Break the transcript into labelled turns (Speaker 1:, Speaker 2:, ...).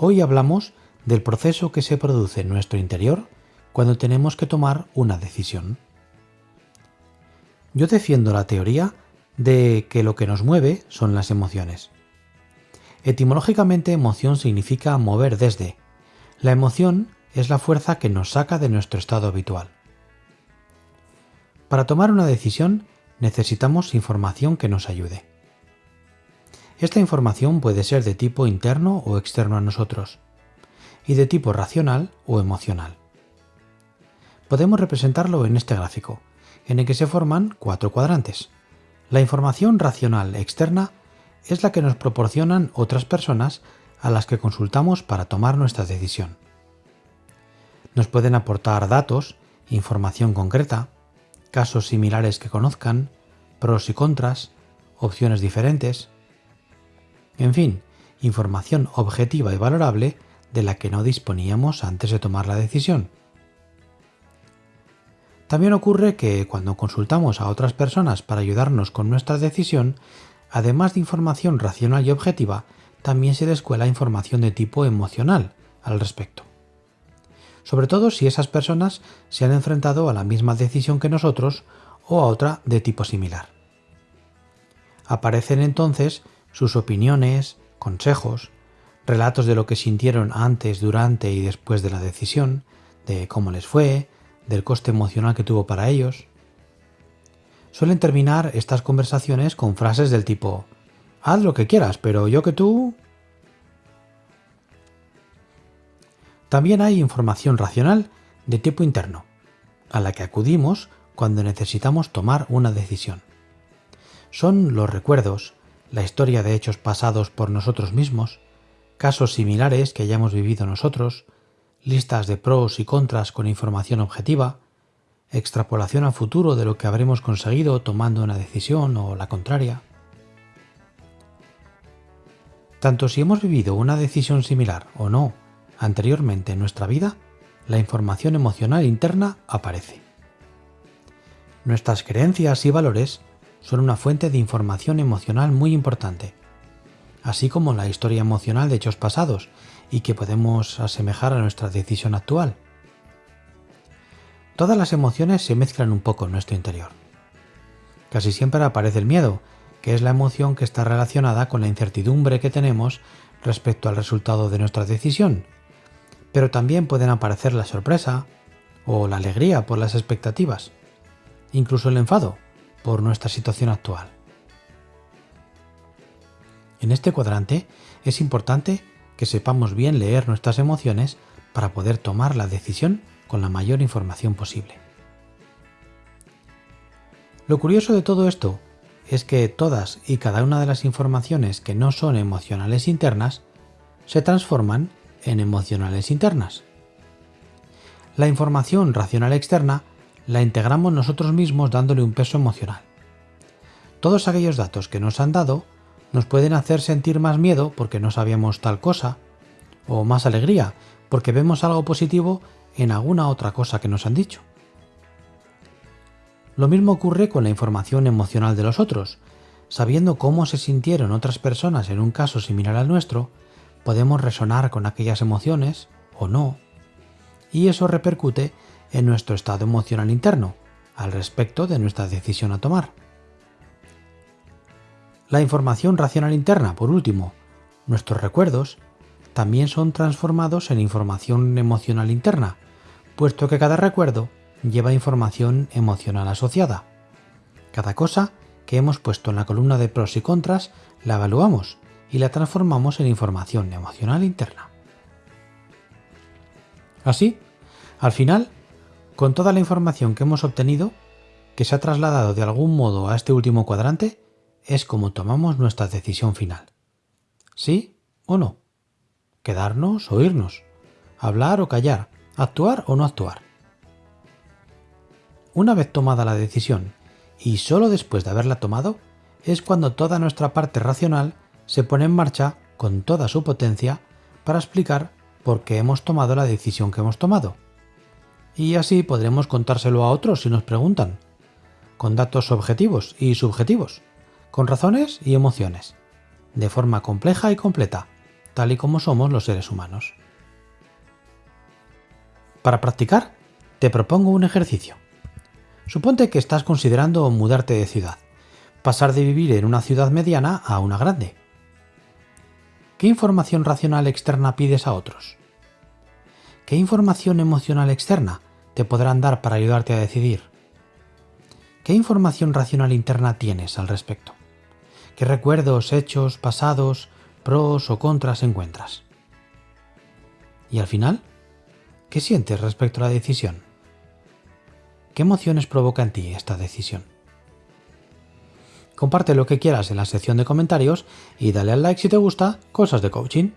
Speaker 1: Hoy hablamos del proceso que se produce en nuestro interior cuando tenemos que tomar una decisión. Yo defiendo la teoría de que lo que nos mueve son las emociones. Etimológicamente emoción significa mover desde. La emoción es la fuerza que nos saca de nuestro estado habitual. Para tomar una decisión necesitamos información que nos ayude. Esta información puede ser de tipo interno o externo a nosotros, y de tipo racional o emocional. Podemos representarlo en este gráfico, en el que se forman cuatro cuadrantes. La información racional externa es la que nos proporcionan otras personas a las que consultamos para tomar nuestra decisión. Nos pueden aportar datos, información concreta, casos similares que conozcan, pros y contras, opciones diferentes, en fin, información objetiva y valorable de la que no disponíamos antes de tomar la decisión. También ocurre que cuando consultamos a otras personas para ayudarnos con nuestra decisión, además de información racional y objetiva, también se descuela información de tipo emocional al respecto. Sobre todo si esas personas se han enfrentado a la misma decisión que nosotros o a otra de tipo similar. Aparecen entonces sus opiniones, consejos, relatos de lo que sintieron antes, durante y después de la decisión, de cómo les fue, del coste emocional que tuvo para ellos. Suelen terminar estas conversaciones con frases del tipo, haz lo que quieras, pero yo que tú... También hay información racional de tipo interno, a la que acudimos cuando necesitamos tomar una decisión. Son los recuerdos, la historia de hechos pasados por nosotros mismos, casos similares que hayamos vivido nosotros, listas de pros y contras con información objetiva, extrapolación al futuro de lo que habremos conseguido tomando una decisión o la contraria. Tanto si hemos vivido una decisión similar o no anteriormente en nuestra vida, la información emocional interna aparece. Nuestras creencias y valores son una fuente de información emocional muy importante, así como la historia emocional de hechos pasados y que podemos asemejar a nuestra decisión actual. Todas las emociones se mezclan un poco en nuestro interior. Casi siempre aparece el miedo, que es la emoción que está relacionada con la incertidumbre que tenemos respecto al resultado de nuestra decisión, pero también pueden aparecer la sorpresa o la alegría por las expectativas, incluso el enfado por nuestra situación actual. En este cuadrante es importante que sepamos bien leer nuestras emociones para poder tomar la decisión con la mayor información posible. Lo curioso de todo esto es que todas y cada una de las informaciones que no son emocionales internas se transforman en emocionales internas. La información racional externa la integramos nosotros mismos dándole un peso emocional. Todos aquellos datos que nos han dado nos pueden hacer sentir más miedo porque no sabíamos tal cosa, o más alegría porque vemos algo positivo en alguna otra cosa que nos han dicho. Lo mismo ocurre con la información emocional de los otros. Sabiendo cómo se sintieron otras personas en un caso similar al nuestro, podemos resonar con aquellas emociones o no, y eso repercute en nuestro estado emocional interno, al respecto de nuestra decisión a tomar. La información racional interna, por último, nuestros recuerdos, también son transformados en información emocional interna, puesto que cada recuerdo lleva información emocional asociada. Cada cosa que hemos puesto en la columna de pros y contras la evaluamos y la transformamos en información emocional interna. Así, al final, con toda la información que hemos obtenido, que se ha trasladado de algún modo a este último cuadrante, es como tomamos nuestra decisión final. ¿Sí o no? Quedarnos o irnos. Hablar o callar. Actuar o no actuar. Una vez tomada la decisión, y solo después de haberla tomado, es cuando toda nuestra parte racional se pone en marcha con toda su potencia para explicar por qué hemos tomado la decisión que hemos tomado. Y así podremos contárselo a otros si nos preguntan, con datos objetivos y subjetivos con razones y emociones, de forma compleja y completa, tal y como somos los seres humanos. Para practicar, te propongo un ejercicio. Suponte que estás considerando mudarte de ciudad, pasar de vivir en una ciudad mediana a una grande. ¿Qué información racional externa pides a otros? ¿Qué información emocional externa te podrán dar para ayudarte a decidir? ¿Qué información racional interna tienes al respecto? ¿Qué recuerdos, hechos, pasados, pros o contras encuentras? Y al final, ¿qué sientes respecto a la decisión? ¿Qué emociones provoca en ti esta decisión? Comparte lo que quieras en la sección de comentarios y dale al like si te gusta Cosas de Coaching.